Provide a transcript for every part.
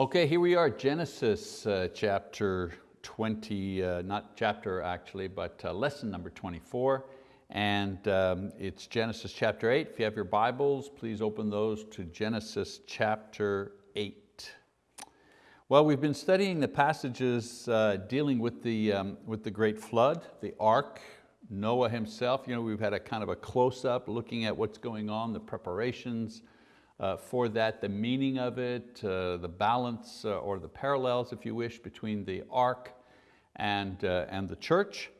Okay, here we are, Genesis uh, chapter 20, uh, not chapter actually, but uh, lesson number 24. And um, it's Genesis chapter 8. If you have your Bibles, please open those to Genesis chapter 8. Well, we've been studying the passages uh, dealing with the, um, with the great flood, the ark, Noah himself. You know, we've had a kind of a close-up looking at what's going on, the preparations, uh, for that, the meaning of it, uh, the balance uh, or the parallels, if you wish, between the ark and, uh, and the church.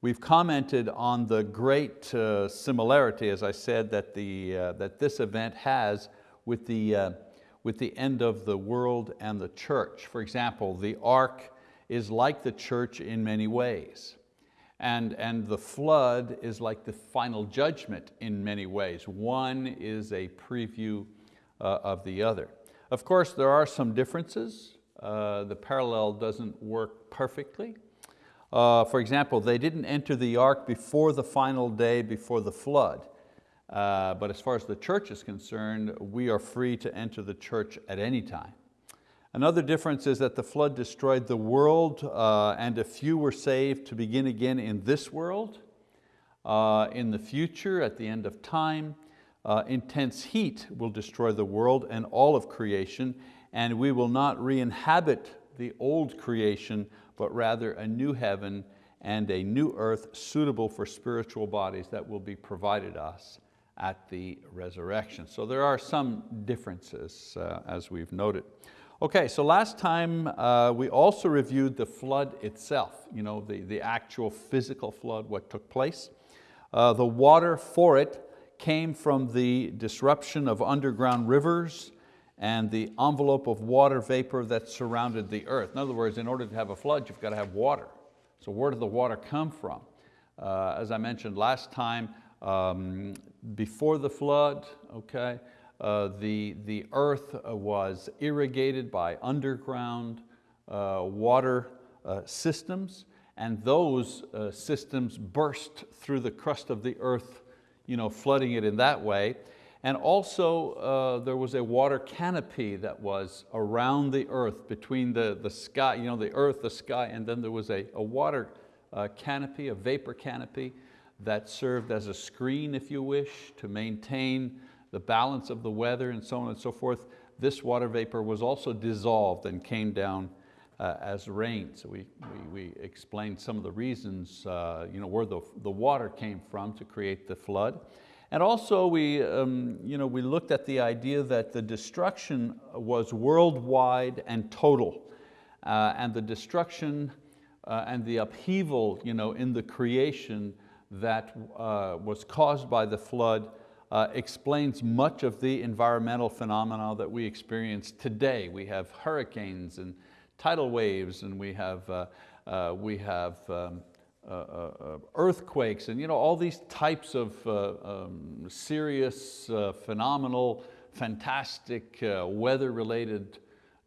We've commented on the great uh, similarity, as I said, that, the, uh, that this event has with the, with the end of the world and the church. For example, the ark is like the church in many ways. And, and the flood is like the final judgment in many ways. One is a preview uh, of the other. Of course, there are some differences. Uh, the parallel doesn't work perfectly. Uh, for example, they didn't enter the ark before the final day, before the flood. Uh, but as far as the church is concerned, we are free to enter the church at any time. Another difference is that the flood destroyed the world uh, and a few were saved to begin again in this world. Uh, in the future, at the end of time, uh, intense heat will destroy the world and all of creation and we will not re-inhabit the old creation, but rather a new heaven and a new earth suitable for spiritual bodies that will be provided us at the resurrection. So there are some differences uh, as we've noted. Okay, so last time uh, we also reviewed the flood itself, you know, the, the actual physical flood, what took place. Uh, the water for it came from the disruption of underground rivers and the envelope of water vapor that surrounded the earth. In other words, in order to have a flood, you've got to have water. So where did the water come from? Uh, as I mentioned last time, um, before the flood, okay, the, the earth uh, was irrigated by underground uh, water uh, systems and those uh, systems burst through the crust of the earth, you know, flooding it in that way. And also there was a water canopy that was around the earth between the, the sky, you know, the earth, the sky, and then there was a, a water canopy, a vapor canopy that served as a screen, if you wish, to maintain the balance of the weather and so on and so forth, this water vapor was also dissolved and came down uh, as rain. So we, we, we, explained some of the reasons uh, you know, where the, the water came from to create the flood. And also we, um, you know, we looked at the idea that the destruction was worldwide and total. Uh, and the destruction uh, and the upheaval you know, in the creation that uh, was caused by the flood uh, explains much of the environmental phenomena that we experience today. We have hurricanes and tidal waves and we have, uh, uh, we have um, uh, uh, earthquakes and you know, all these types of uh, um, serious, phenomenal, fantastic weather-related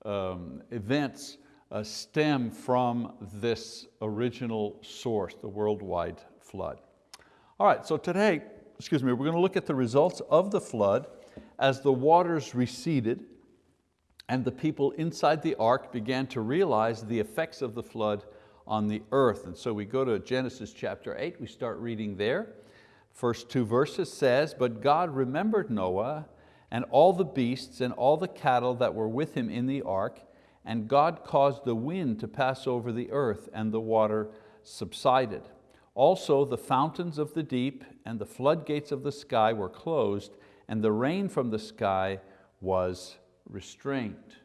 um, events stem from this original source, the worldwide flood. All right, so today excuse me, we're going to look at the results of the flood as the waters receded and the people inside the ark began to realize the effects of the flood on the earth. And so we go to Genesis chapter eight, we start reading there. First two verses says, but God remembered Noah and all the beasts and all the cattle that were with him in the ark, and God caused the wind to pass over the earth and the water subsided. Also the fountains of the deep and the floodgates of the sky were closed and the rain from the sky was restrained.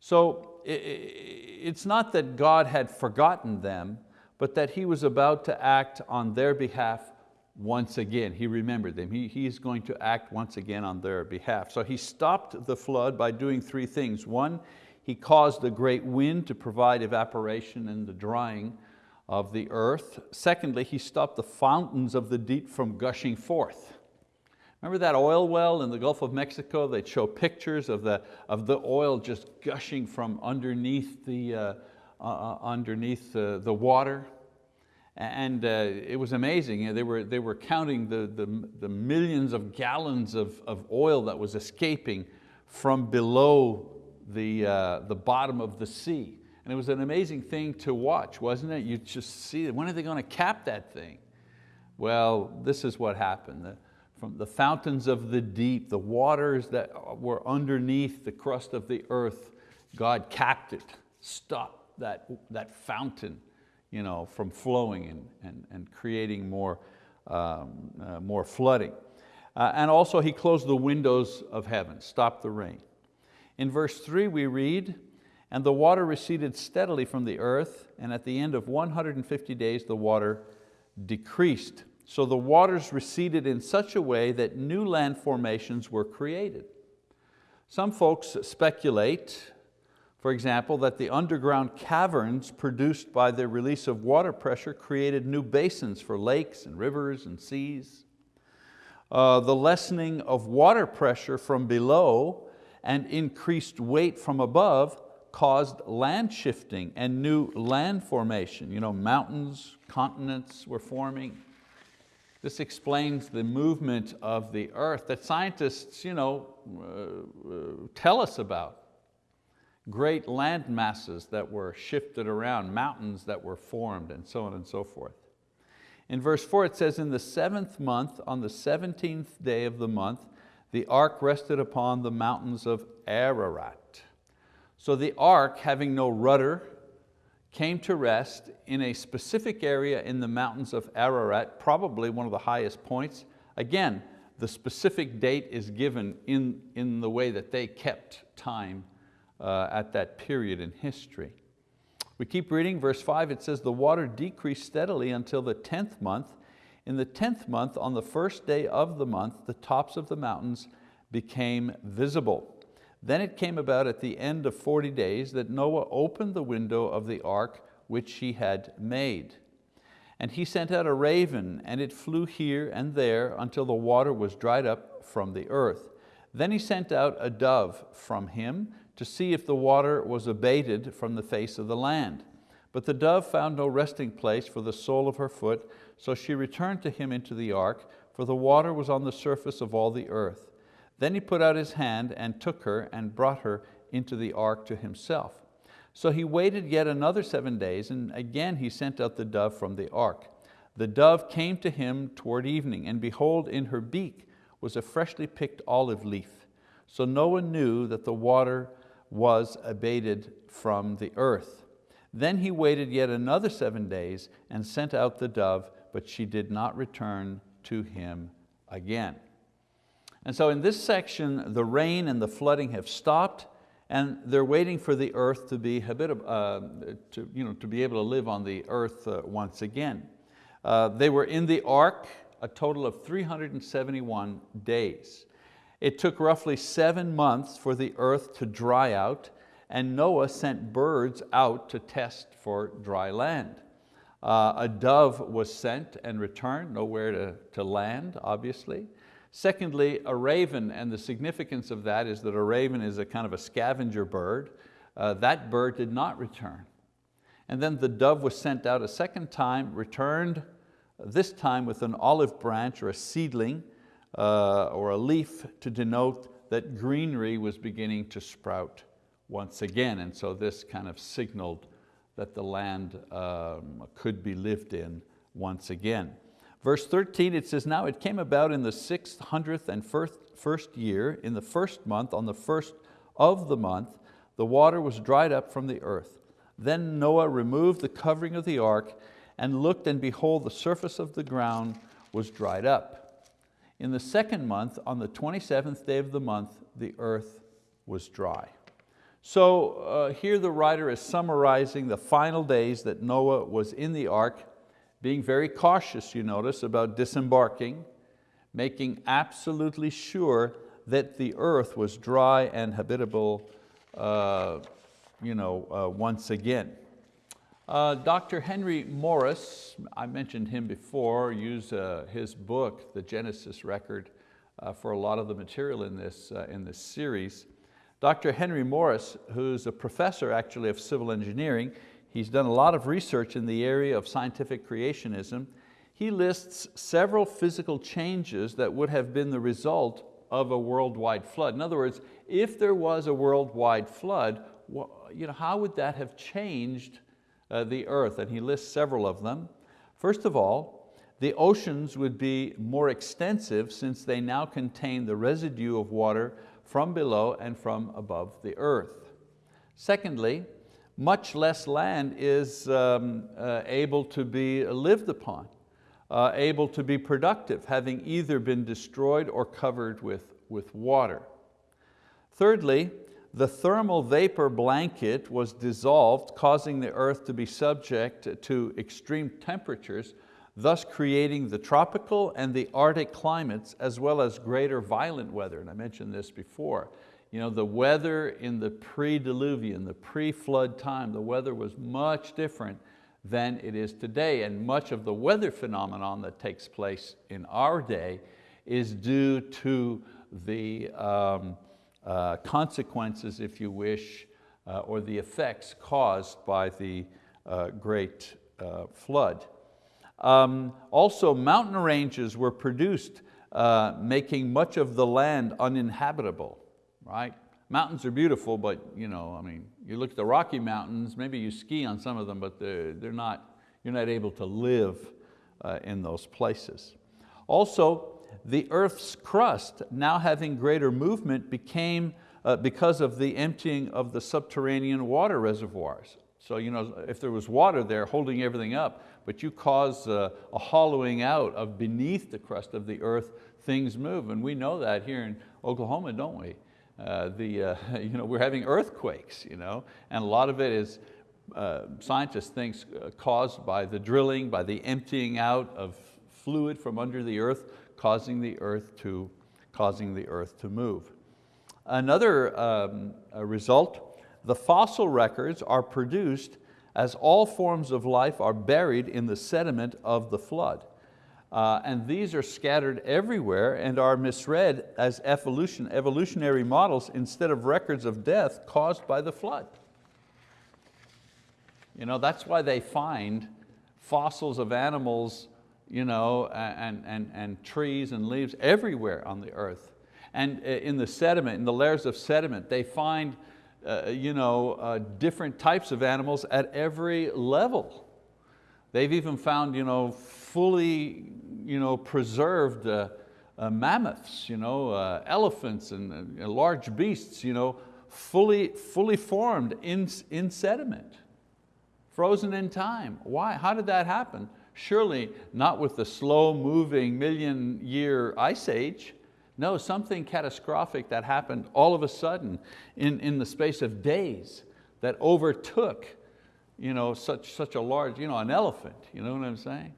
So it's not that God had forgotten them, but that He was about to act on their behalf once again. He remembered them. He, he's going to act once again on their behalf. So He stopped the flood by doing three things. One, He caused a great wind to provide evaporation and the drying of the earth. Secondly, he stopped the fountains of the deep from gushing forth. Remember that oil well in the Gulf of Mexico? They'd show pictures of the, of the oil just gushing from underneath the, uh, uh, uh underneath uh, the water. And uh, it was amazing. They, were, they were counting the, the, the millions of gallons of, of oil that was escaping from below the, uh, the bottom of the sea. And it was an amazing thing to watch, wasn't it? You just see, when are they going to cap that thing? Well, this is what happened. The, from the fountains of the deep, the waters that were underneath the crust of the earth, God capped it, stopped that, that fountain you know, from flowing and, and, and creating more, um, uh, more flooding. Uh, and also he closed the windows of heaven, stopped the rain. In verse three we read, and the water receded steadily from the earth, and at the end of 150 days the water decreased. So the waters receded in such a way that new land formations were created. Some folks speculate, for example, that the underground caverns produced by the release of water pressure created new basins for lakes and rivers and seas. Uh, the lessening of water pressure from below and increased weight from above caused land shifting and new land formation. You know, mountains, continents were forming. This explains the movement of the earth that scientists you know, uh, uh, tell us about. Great land masses that were shifted around, mountains that were formed, and so on and so forth. In verse four it says, in the seventh month, on the 17th day of the month, the ark rested upon the mountains of Ararat. So the ark, having no rudder, came to rest in a specific area in the mountains of Ararat, probably one of the highest points. Again, the specific date is given in, in the way that they kept time uh, at that period in history. We keep reading, verse five, it says, the water decreased steadily until the 10th month. In the 10th month, on the first day of the month, the tops of the mountains became visible. Then it came about at the end of 40 days that Noah opened the window of the ark which he had made. And he sent out a raven, and it flew here and there until the water was dried up from the earth. Then he sent out a dove from him to see if the water was abated from the face of the land. But the dove found no resting place for the sole of her foot, so she returned to him into the ark, for the water was on the surface of all the earth. Then he put out his hand and took her and brought her into the ark to himself. So he waited yet another seven days, and again he sent out the dove from the ark. The dove came to him toward evening, and behold, in her beak was a freshly picked olive leaf. So Noah knew that the water was abated from the earth. Then he waited yet another seven days and sent out the dove, but she did not return to him again. And so in this section, the rain and the flooding have stopped and they're waiting for the earth to be, uh, to, you know, to be able to live on the earth uh, once again. Uh, they were in the ark a total of 371 days. It took roughly seven months for the earth to dry out and Noah sent birds out to test for dry land. Uh, a dove was sent and returned, nowhere to, to land, obviously. Secondly, a raven, and the significance of that is that a raven is a kind of a scavenger bird. Uh, that bird did not return. And then the dove was sent out a second time, returned, this time with an olive branch or a seedling uh, or a leaf to denote that greenery was beginning to sprout once again. And so this kind of signaled that the land um, could be lived in once again. Verse 13, it says, Now it came about in the sixth, hundredth, and first, first year, in the first month, on the first of the month, the water was dried up from the earth. Then Noah removed the covering of the ark and looked, and behold, the surface of the ground was dried up. In the second month, on the 27th day of the month, the earth was dry. So uh, here the writer is summarizing the final days that Noah was in the ark being very cautious, you notice, about disembarking, making absolutely sure that the earth was dry and habitable uh, you know, uh, once again. Uh, Dr. Henry Morris, I mentioned him before, used uh, his book, The Genesis Record, uh, for a lot of the material in this, uh, in this series. Dr. Henry Morris, who's a professor actually of civil engineering, He's done a lot of research in the area of scientific creationism. He lists several physical changes that would have been the result of a worldwide flood. In other words, if there was a worldwide flood, you know, how would that have changed uh, the earth? And he lists several of them. First of all, the oceans would be more extensive since they now contain the residue of water from below and from above the earth. Secondly, much less land is um, uh, able to be lived upon, uh, able to be productive, having either been destroyed or covered with, with water. Thirdly, the thermal vapor blanket was dissolved, causing the earth to be subject to extreme temperatures, thus creating the tropical and the Arctic climates, as well as greater violent weather, and I mentioned this before. You know, the weather in the pre-diluvian, the pre-flood time, the weather was much different than it is today. And much of the weather phenomenon that takes place in our day is due to the um, uh, consequences, if you wish, uh, or the effects caused by the uh, great uh, flood. Um, also, mountain ranges were produced, uh, making much of the land uninhabitable right? Mountains are beautiful, but you know, I mean, you look at the Rocky Mountains, maybe you ski on some of them, but they're, they're not, you're not able to live uh, in those places. Also, the earth's crust, now having greater movement, became uh, because of the emptying of the subterranean water reservoirs. So you know, if there was water there holding everything up, but you cause a, a hollowing out of beneath the crust of the earth, things move. And we know that here in Oklahoma, don't we? Uh, the, uh, you know, we're having earthquakes, you know, and a lot of it is, uh, scientists think, uh, caused by the drilling, by the emptying out of fluid from under the earth, causing the earth to, causing the earth to move. Another um, result, the fossil records are produced as all forms of life are buried in the sediment of the flood. Uh, and these are scattered everywhere and are misread as evolution, evolutionary models instead of records of death caused by the flood. You know, that's why they find fossils of animals you know, and, and, and trees and leaves everywhere on the earth. And uh, in the sediment, in the layers of sediment, they find uh, you know, uh, different types of animals at every level. They've even found you know, fully you know, preserved uh, uh, mammoths, you know, uh, elephants and large beasts, you know, fully, fully formed in, in sediment, frozen in time. Why? How did that happen? Surely not with the slow moving million year ice age. No, something catastrophic that happened all of a sudden in, in the space of days that overtook you know, such, such a large, you know, an elephant, you know what I'm saying?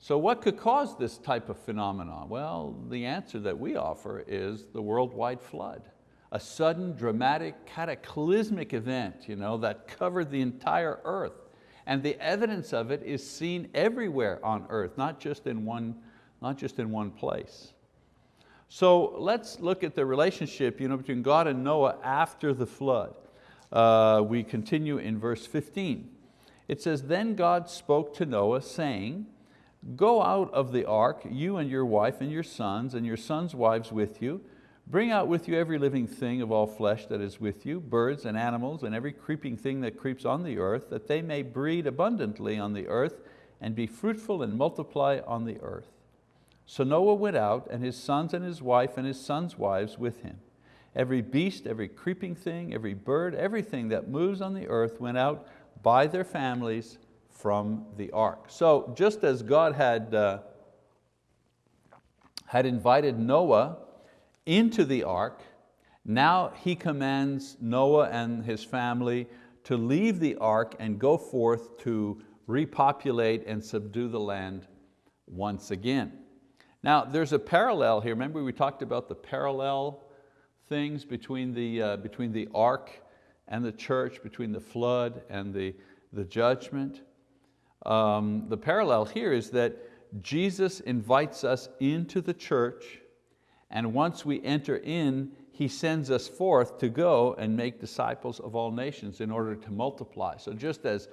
So what could cause this type of phenomenon? Well, the answer that we offer is the worldwide flood. A sudden, dramatic, cataclysmic event you know, that covered the entire earth. And the evidence of it is seen everywhere on earth, not just in one, not just in one place. So let's look at the relationship you know, between God and Noah after the flood. Uh, we continue in verse 15. It says, then God spoke to Noah saying, Go out of the ark, you and your wife and your sons and your sons' wives with you. Bring out with you every living thing of all flesh that is with you, birds and animals and every creeping thing that creeps on the earth, that they may breed abundantly on the earth and be fruitful and multiply on the earth. So Noah went out and his sons and his wife and his sons' wives with him. Every beast, every creeping thing, every bird, everything that moves on the earth went out by their families from the ark. So just as God had, uh, had invited Noah into the ark, now he commands Noah and his family to leave the ark and go forth to repopulate and subdue the land once again. Now there's a parallel here. Remember we talked about the parallel things between the, uh, between the ark and the church, between the flood and the, the judgment. Um, the parallel here is that Jesus invites us into the church and once we enter in, He sends us forth to go and make disciples of all nations in order to multiply. So just as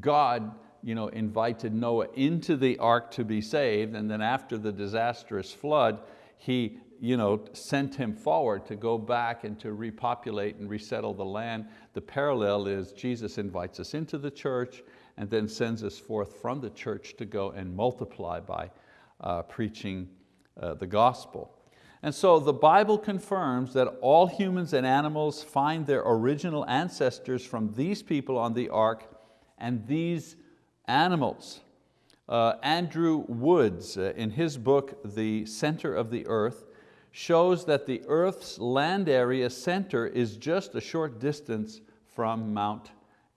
God you know, invited Noah into the ark to be saved and then after the disastrous flood, he you know, sent him forward to go back and to repopulate and resettle the land. The parallel is Jesus invites us into the church and then sends us forth from the church to go and multiply by uh, preaching uh, the gospel. And so the Bible confirms that all humans and animals find their original ancestors from these people on the ark and these animals. Uh, Andrew Woods, uh, in his book, The Center of the Earth, shows that the Earth's land area center is just a short distance from Mount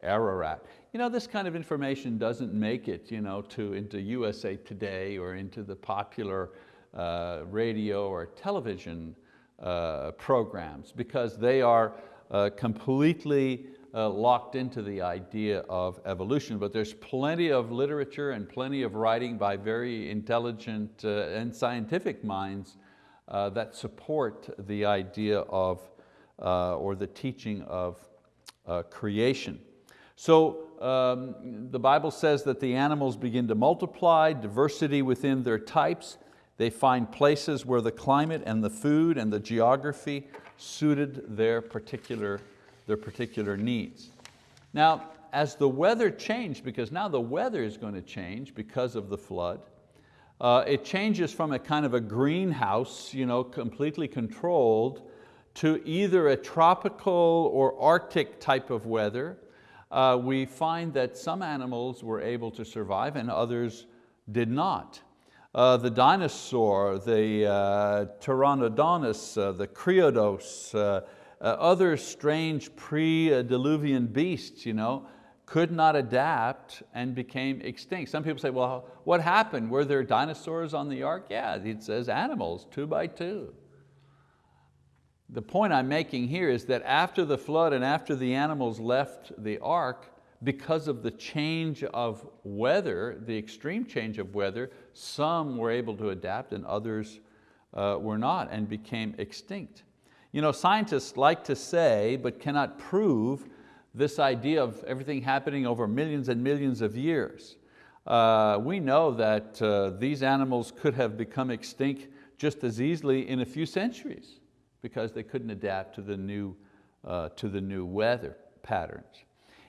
Ararat. You know, this kind of information doesn't make it you know, to, into USA Today or into the popular uh, radio or television uh, programs because they are uh, completely uh, locked into the idea of evolution, but there's plenty of literature and plenty of writing by very intelligent uh, and scientific minds uh, that support the idea of, or the teaching of creation. So um, the Bible says that the animals begin to multiply, diversity within their types, they find places where the climate and the food and the geography suited their particular, their particular needs. Now, as the weather changed, because now the weather is going to change because of the flood, uh, it changes from a kind of a greenhouse, you know, completely controlled, to either a tropical or Arctic type of weather. Uh, we find that some animals were able to survive and others did not. Uh, the dinosaur, the uh, Pteranodonus, uh, the Creodos, uh, other strange pre-diluvian beasts, you know, could not adapt and became extinct. Some people say, well, what happened? Were there dinosaurs on the ark? Yeah, it says animals, two by two. The point I'm making here is that after the flood and after the animals left the ark, because of the change of weather, the extreme change of weather, some were able to adapt and others uh, were not and became extinct. You know, scientists like to say, but cannot prove, this idea of everything happening over millions and millions of years. Uh, we know that uh, these animals could have become extinct just as easily in a few centuries because they couldn't adapt to the new, uh, to the new weather patterns.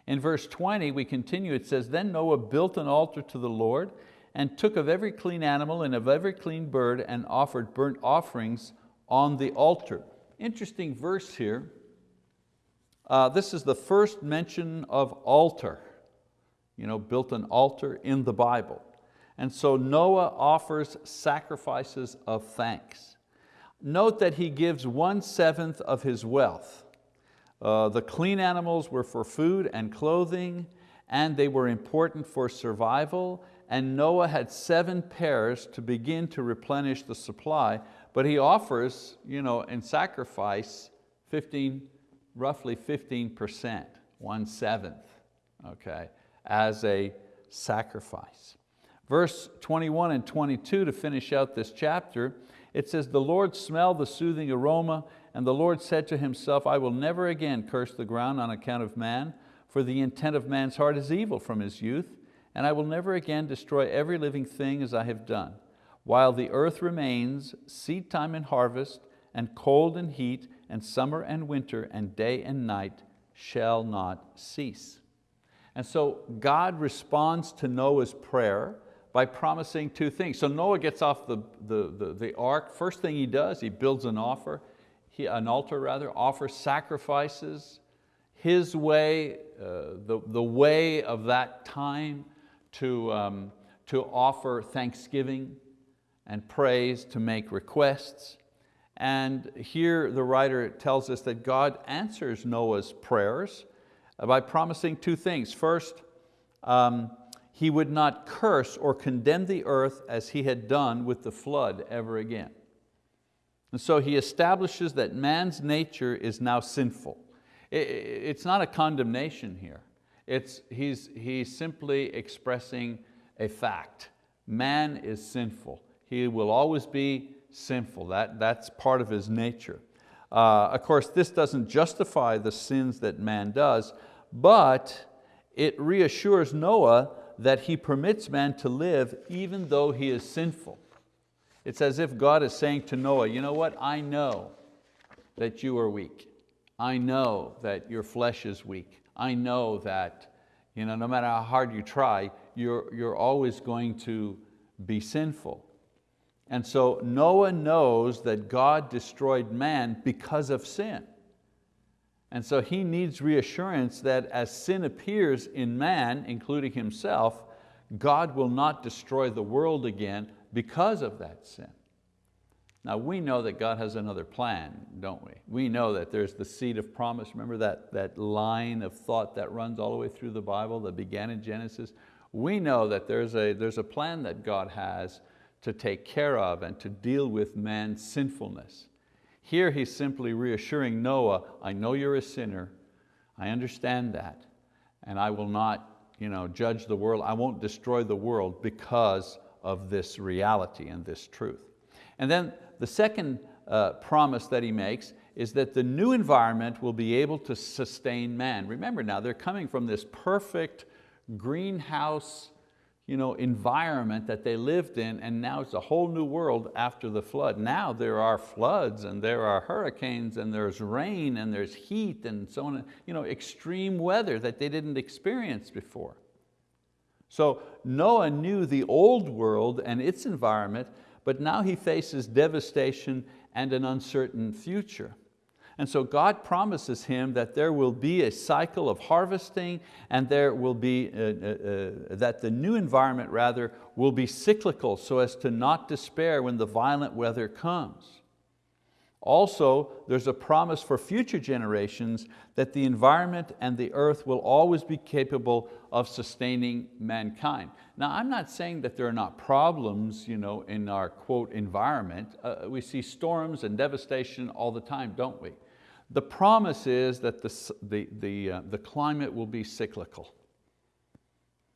In verse 20, we continue, it says, Then Noah built an altar to the Lord and took of every clean animal and of every clean bird and offered burnt offerings on the altar. Interesting verse here. Uh, this is the first mention of altar. You know, built an altar in the Bible. And so Noah offers sacrifices of thanks. Note that he gives one seventh of his wealth. Uh, the clean animals were for food and clothing, and they were important for survival, and Noah had seven pairs to begin to replenish the supply, but he offers you know, in sacrifice 15, roughly 15%, one seventh, okay, as a sacrifice. Verse 21 and 22 to finish out this chapter, it says, the Lord smelled the soothing aroma and the Lord said to himself, I will never again curse the ground on account of man, for the intent of man's heart is evil from his youth, and I will never again destroy every living thing as I have done. While the earth remains, seed time and harvest, and cold and heat, and summer and winter, and day and night shall not cease. And so God responds to Noah's prayer by promising two things. So Noah gets off the, the, the, the ark. First thing he does, he builds an offer he, an altar rather, offers sacrifices, his way, uh, the, the way of that time to, um, to offer thanksgiving and prays to make requests. And here the writer tells us that God answers Noah's prayers by promising two things. First, um, he would not curse or condemn the earth as he had done with the flood ever again. And so he establishes that man's nature is now sinful. It's not a condemnation here. It's, he's, he's simply expressing a fact. Man is sinful. He will always be sinful. That, that's part of his nature. Uh, of course, this doesn't justify the sins that man does, but it reassures Noah that he permits man to live even though he is sinful. It's as if God is saying to Noah, you know what, I know that you are weak. I know that your flesh is weak. I know that you know, no matter how hard you try, you're, you're always going to be sinful. And so Noah knows that God destroyed man because of sin. And so he needs reassurance that as sin appears in man, including himself, God will not destroy the world again because of that sin. Now we know that God has another plan, don't we? We know that there's the seed of promise. Remember that, that line of thought that runs all the way through the Bible that began in Genesis? We know that there's a, there's a plan that God has to take care of and to deal with man's sinfulness. Here he's simply reassuring Noah, I know you're a sinner, I understand that, and I will not you know, judge the world, I won't destroy the world because of this reality and this truth. And then the second uh, promise that he makes is that the new environment will be able to sustain man. Remember now, they're coming from this perfect greenhouse you know, environment that they lived in and now it's a whole new world after the flood. Now there are floods and there are hurricanes and there's rain and there's heat and so on, you know, extreme weather that they didn't experience before. So Noah knew the old world and its environment but now he faces devastation and an uncertain future. And so God promises him that there will be a cycle of harvesting and there will be, uh, uh, uh, that the new environment rather will be cyclical so as to not despair when the violent weather comes. Also, there's a promise for future generations that the environment and the earth will always be capable of sustaining mankind. Now, I'm not saying that there are not problems you know, in our quote environment. Uh, we see storms and devastation all the time, don't we? The promise is that the, the, the, uh, the climate will be cyclical.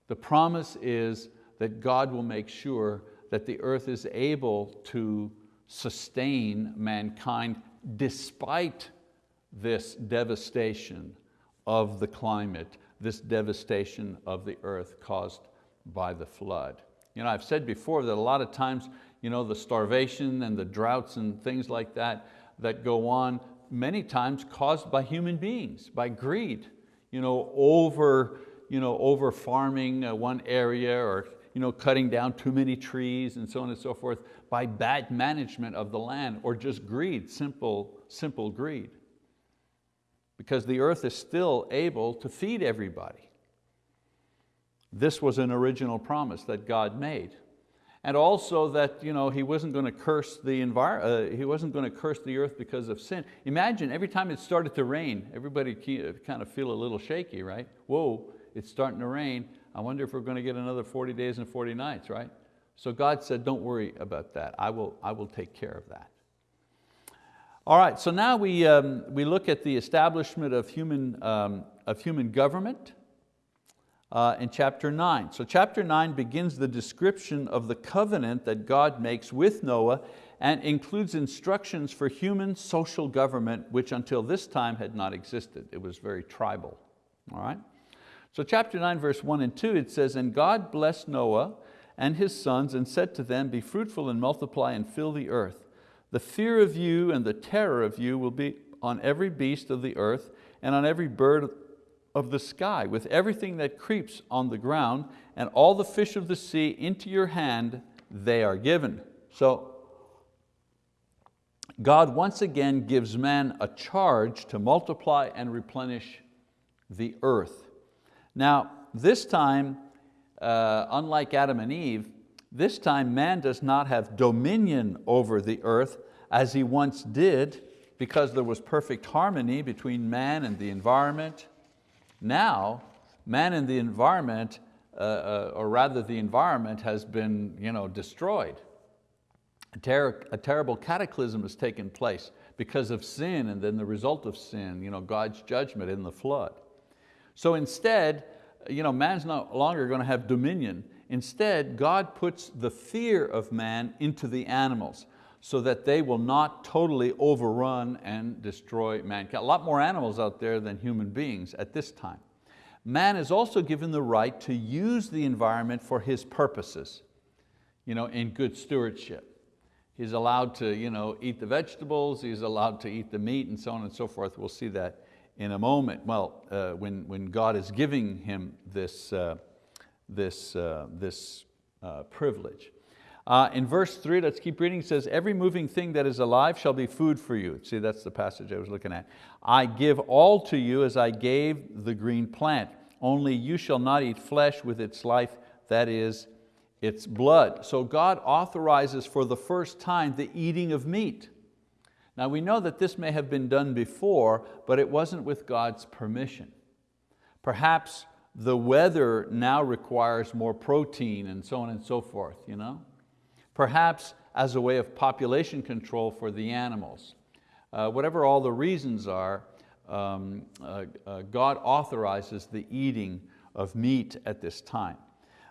The promise is that God will make sure that the earth is able to sustain mankind despite this devastation of the climate, this devastation of the earth caused by the flood. You know, I've said before that a lot of times you know, the starvation and the droughts and things like that that go on, many times caused by human beings, by greed, you know, over, you know, over farming uh, one area or you know, cutting down too many trees and so on and so forth by bad management of the land or just greed, simple, simple greed. Because the earth is still able to feed everybody. This was an original promise that God made. And also that you know, he wasn't going to curse the uh, he wasn't going to curse the earth because of sin. Imagine every time it started to rain, everybody kind of feel a little shaky, right? Whoa, it's starting to rain. I wonder if we're going to get another 40 days and 40 nights, right? So God said, don't worry about that. I will, I will take care of that. All right, so now we, um, we look at the establishment of human, um, of human government uh, in chapter nine. So chapter nine begins the description of the covenant that God makes with Noah and includes instructions for human social government, which until this time had not existed. It was very tribal, all right? So chapter nine, verse one and two, it says, and God blessed Noah and his sons and said to them, be fruitful and multiply and fill the earth. The fear of you and the terror of you will be on every beast of the earth and on every bird of the sky, with everything that creeps on the ground, and all the fish of the sea into your hand they are given. So God once again gives man a charge to multiply and replenish the earth. Now, this time, uh, unlike Adam and Eve, this time man does not have dominion over the earth as he once did because there was perfect harmony between man and the environment, now, man and the environment, uh, uh, or rather the environment has been you know, destroyed. A, ter a terrible cataclysm has taken place because of sin and then the result of sin, you know, God's judgment in the flood. So instead, you know, man's no longer going to have dominion. Instead, God puts the fear of man into the animals so that they will not totally overrun and destroy mankind. A lot more animals out there than human beings at this time. Man is also given the right to use the environment for his purposes, you know, in good stewardship. He's allowed to you know, eat the vegetables, he's allowed to eat the meat and so on and so forth. We'll see that in a moment. Well, uh, when, when God is giving him this, uh, this, uh, this uh, privilege. Uh, in verse three, let's keep reading, it says, every moving thing that is alive shall be food for you. See, that's the passage I was looking at. I give all to you as I gave the green plant. Only you shall not eat flesh with its life, that is its blood. So God authorizes for the first time the eating of meat. Now we know that this may have been done before, but it wasn't with God's permission. Perhaps the weather now requires more protein and so on and so forth. You know? Perhaps as a way of population control for the animals. Uh, whatever all the reasons are, um, uh, uh, God authorizes the eating of meat at this time.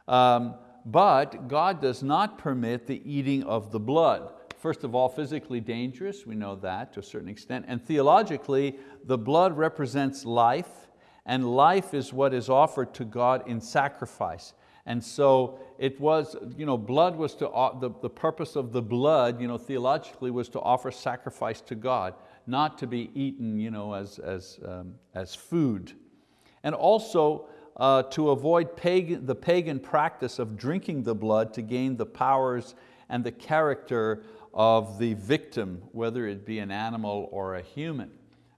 Um, but God does not permit the eating of the blood. First of all, physically dangerous, we know that to a certain extent, and theologically, the blood represents life, and life is what is offered to God in sacrifice. And so it was, you know, blood was to, the, the purpose of the blood, you know, theologically was to offer sacrifice to God, not to be eaten you know, as, as, um, as food. And also uh, to avoid pagan, the pagan practice of drinking the blood to gain the powers and the character of the victim, whether it be an animal or a human.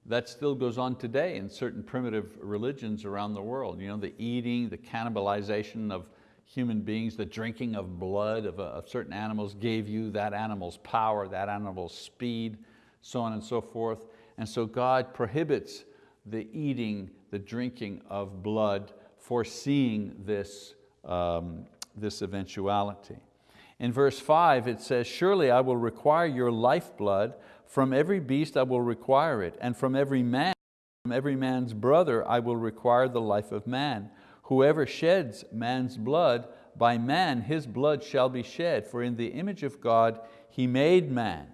That still goes on today in certain primitive religions around the world. You know, the eating, the cannibalization of human beings, the drinking of blood of, of certain animals gave you that animal's power, that animal's speed, so on and so forth. And so God prohibits the eating, the drinking of blood foreseeing this, um, this eventuality. In verse five it says, surely I will require your lifeblood, from every beast I will require it, and from every man, from every man's brother I will require the life of man. Whoever sheds man's blood, by man his blood shall be shed, for in the image of God he made man.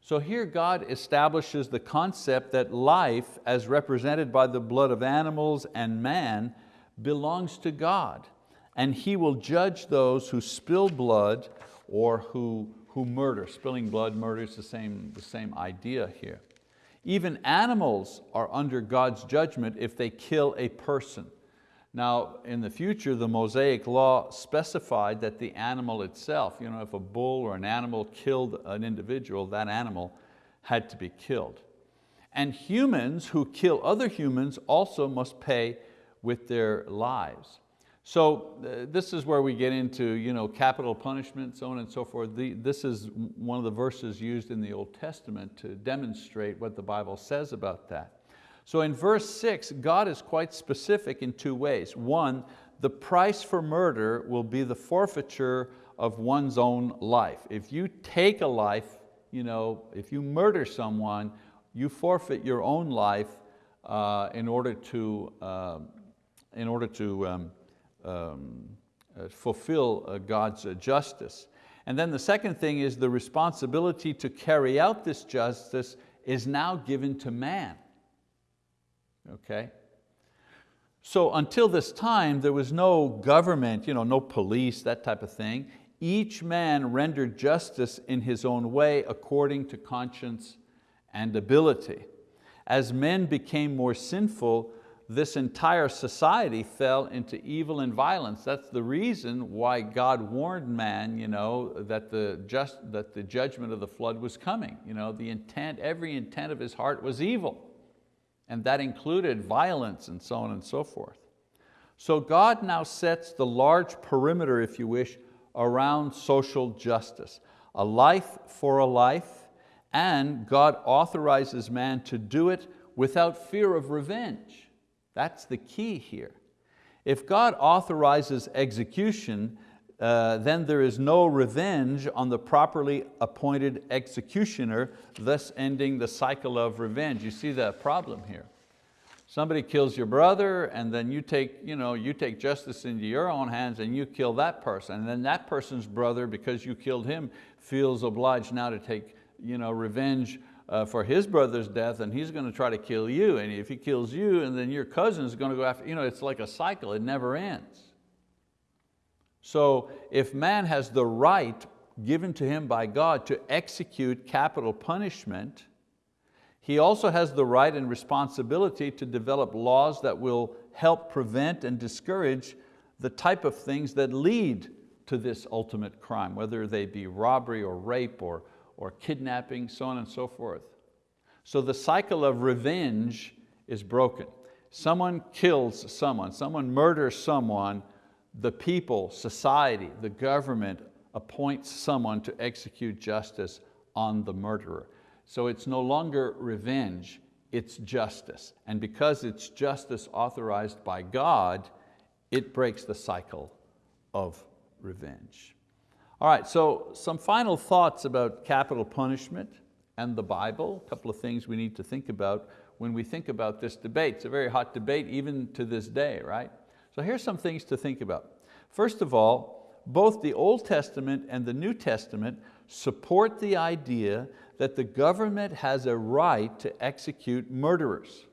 So here God establishes the concept that life, as represented by the blood of animals and man, belongs to God and He will judge those who spill blood or who, who murder. Spilling blood, murder is the same, the same idea here. Even animals are under God's judgment if they kill a person. Now, in the future, the Mosaic law specified that the animal itself, you know, if a bull or an animal killed an individual, that animal had to be killed. And humans who kill other humans also must pay with their lives. So uh, this is where we get into you know, capital punishment, so on and so forth. The, this is one of the verses used in the Old Testament to demonstrate what the Bible says about that. So in verse six, God is quite specific in two ways. One, the price for murder will be the forfeiture of one's own life. If you take a life, you know, if you murder someone, you forfeit your own life uh, in order to uh, in order to um, um, uh, fulfill uh, God's uh, justice. And then the second thing is the responsibility to carry out this justice is now given to man. Okay? So until this time, there was no government, you know, no police, that type of thing. Each man rendered justice in his own way according to conscience and ability. As men became more sinful, this entire society fell into evil and violence. That's the reason why God warned man you know, that, the just, that the judgment of the flood was coming. You know, the intent, every intent of his heart was evil. And that included violence and so on and so forth. So God now sets the large perimeter, if you wish, around social justice. A life for a life, and God authorizes man to do it without fear of revenge. That's the key here. If God authorizes execution, uh, then there is no revenge on the properly appointed executioner, thus ending the cycle of revenge. You see the problem here. Somebody kills your brother and then you take, you know, you take justice into your own hands and you kill that person. And then that person's brother, because you killed him, feels obliged now to take you know, revenge uh, for his brother's death and he's going to try to kill you. And if he kills you and then your cousin is going to go after, you know, it's like a cycle, it never ends. So if man has the right given to him by God to execute capital punishment, he also has the right and responsibility to develop laws that will help prevent and discourage the type of things that lead to this ultimate crime, whether they be robbery or rape or, or kidnapping, so on and so forth. So the cycle of revenge is broken. Someone kills someone, someone murders someone, the people, society, the government appoints someone to execute justice on the murderer. So it's no longer revenge, it's justice. And because it's justice authorized by God, it breaks the cycle of revenge. All right, so some final thoughts about capital punishment and the Bible, a couple of things we need to think about when we think about this debate. It's a very hot debate even to this day, right? So here's some things to think about. First of all, both the Old Testament and the New Testament support the idea that the government has a right to execute murderers.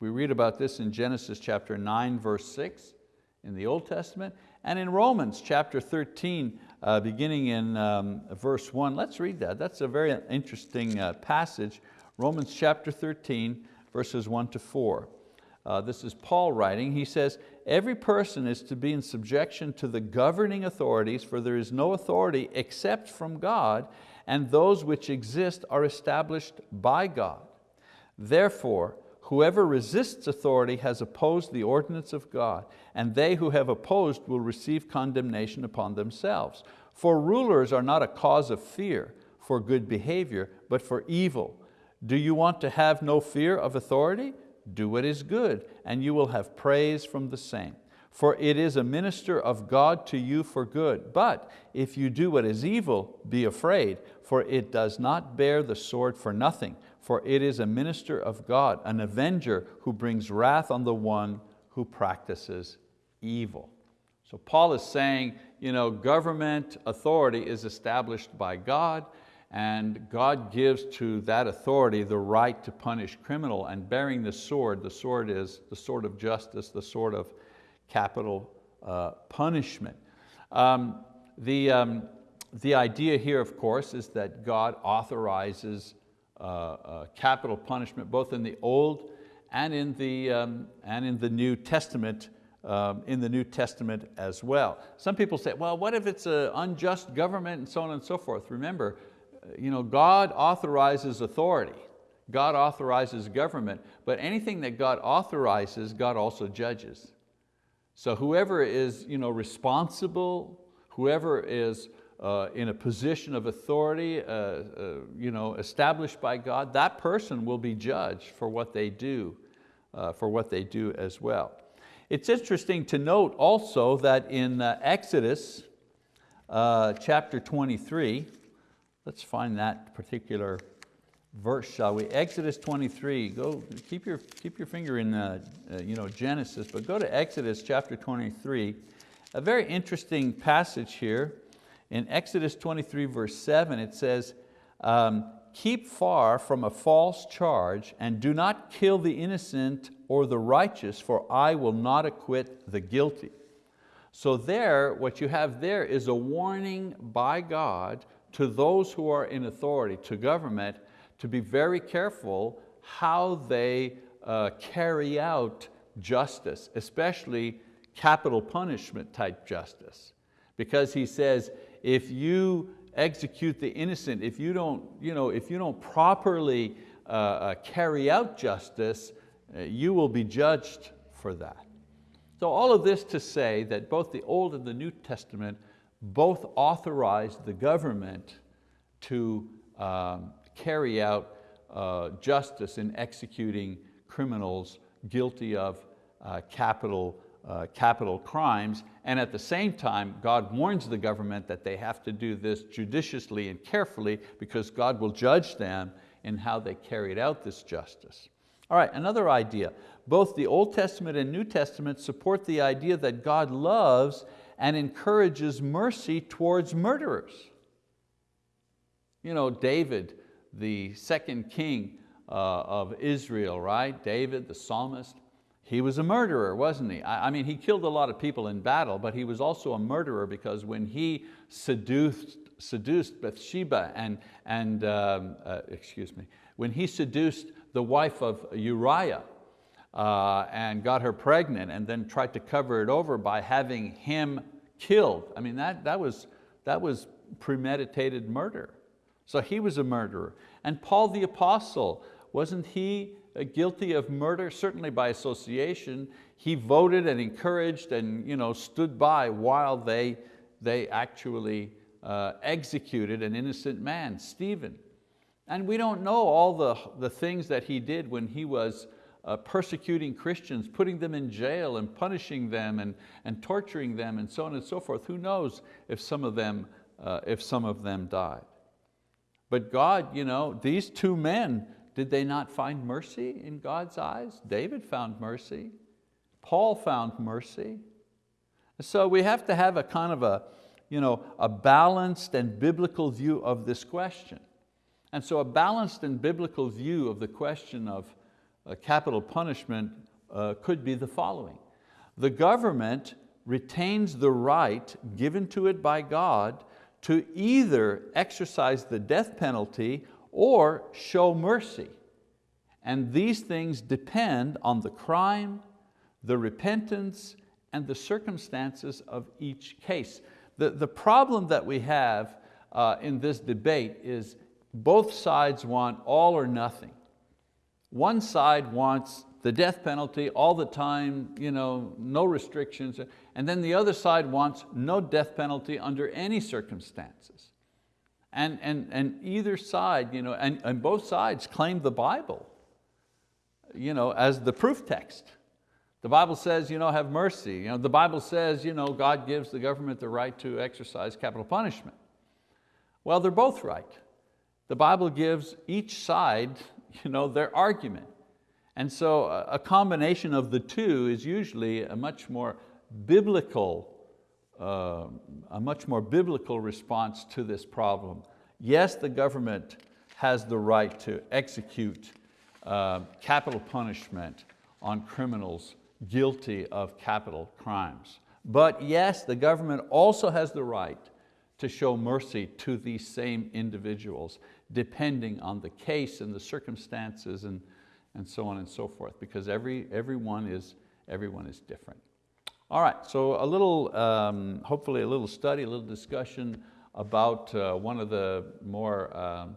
We read about this in Genesis chapter 9, verse 6 in the Old Testament, and in Romans chapter 13, uh, beginning in um, verse 1. Let's read that. That's a very interesting uh, passage. Romans chapter 13, verses 1 to 4. Uh, this is Paul writing. He says, every person is to be in subjection to the governing authorities, for there is no authority except from God, and those which exist are established by God. Therefore, whoever resists authority has opposed the ordinance of God, and they who have opposed will receive condemnation upon themselves. For rulers are not a cause of fear for good behavior, but for evil. Do you want to have no fear of authority? Do what is good, and you will have praise from the same. For it is a minister of God to you for good. But if you do what is evil, be afraid, for it does not bear the sword for nothing, for it is a minister of God, an avenger who brings wrath on the one who practices evil. So Paul is saying, you know, government authority is established by God and God gives to that authority the right to punish criminal and bearing the sword, the sword is the sword of justice, the sword of capital uh, punishment. Um, the, um, the idea here, of course, is that God authorizes uh, uh, capital punishment both in the Old and in the, um, and in the New Testament um, in the New Testament as well. Some people say, well, what if it's an unjust government and so on and so forth? Remember, you know, God authorizes authority. God authorizes government, but anything that God authorizes, God also judges. So whoever is you know, responsible, whoever is uh, in a position of authority uh, uh, you know, established by God, that person will be judged for what they do, uh, for what they do as well. It's interesting to note also that in uh, Exodus uh, chapter 23, Let's find that particular verse, shall we? Exodus 23, go, keep your, keep your finger in uh, uh, you know, Genesis, but go to Exodus chapter 23. A very interesting passage here. In Exodus 23 verse 7 it says, um, keep far from a false charge and do not kill the innocent or the righteous, for I will not acquit the guilty. So there, what you have there is a warning by God to those who are in authority, to government, to be very careful how they uh, carry out justice, especially capital punishment type justice. Because he says, if you execute the innocent, if you don't, you know, if you don't properly uh, uh, carry out justice, uh, you will be judged for that. So all of this to say that both the Old and the New Testament both authorized the government to um, carry out uh, justice in executing criminals guilty of uh, capital, uh, capital crimes. And at the same time, God warns the government that they have to do this judiciously and carefully because God will judge them in how they carried out this justice. All right, another idea. Both the Old Testament and New Testament support the idea that God loves and encourages mercy towards murderers. You know, David, the second king uh, of Israel, right? David, the psalmist, he was a murderer, wasn't he? I, I mean, he killed a lot of people in battle, but he was also a murderer because when he seduced seduced Bathsheba and, and um, uh, excuse me, when he seduced the wife of Uriah uh, and got her pregnant and then tried to cover it over by having him killed. I mean, that, that, was, that was premeditated murder. So he was a murderer. And Paul the apostle, wasn't he uh, guilty of murder? Certainly by association. He voted and encouraged and you know, stood by while they, they actually uh, executed an innocent man, Stephen. And we don't know all the, the things that he did when he was uh, persecuting Christians, putting them in jail and punishing them and, and torturing them and so on and so forth. Who knows if some of them, uh, if some of them died. But God, you know, these two men, did they not find mercy in God's eyes? David found mercy. Paul found mercy. So we have to have a kind of a, you know, a balanced and biblical view of this question. And so a balanced and biblical view of the question of capital punishment uh, could be the following. The government retains the right given to it by God to either exercise the death penalty or show mercy. And these things depend on the crime, the repentance, and the circumstances of each case. The, the problem that we have uh, in this debate is both sides want all or nothing. One side wants the death penalty all the time, you know, no restrictions, and then the other side wants no death penalty under any circumstances. And, and, and either side, you know, and, and both sides claim the Bible you know, as the proof text. The Bible says, you know, have mercy. You know, the Bible says, you know, God gives the government the right to exercise capital punishment. Well, they're both right. The Bible gives each side you know, their argument. And so a combination of the two is usually a much more biblical, uh, a much more biblical response to this problem. Yes, the government has the right to execute uh, capital punishment on criminals guilty of capital crimes. But yes, the government also has the right to show mercy to these same individuals, depending on the case and the circumstances and, and so on and so forth, because every, everyone, is, everyone is different. All right, so a little, um, hopefully a little study, a little discussion about uh, one of the more um,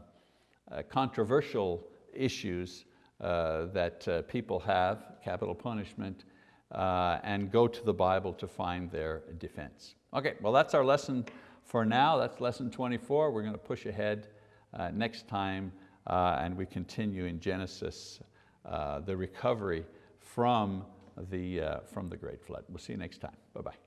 uh, controversial issues uh, that uh, people have, capital punishment, uh, and go to the Bible to find their defense. Okay, well that's our lesson for now. That's lesson 24. We're going to push ahead uh, next time uh, and we continue in Genesis, uh, the recovery from the, from the great flood. We'll see you next time. Bye-bye.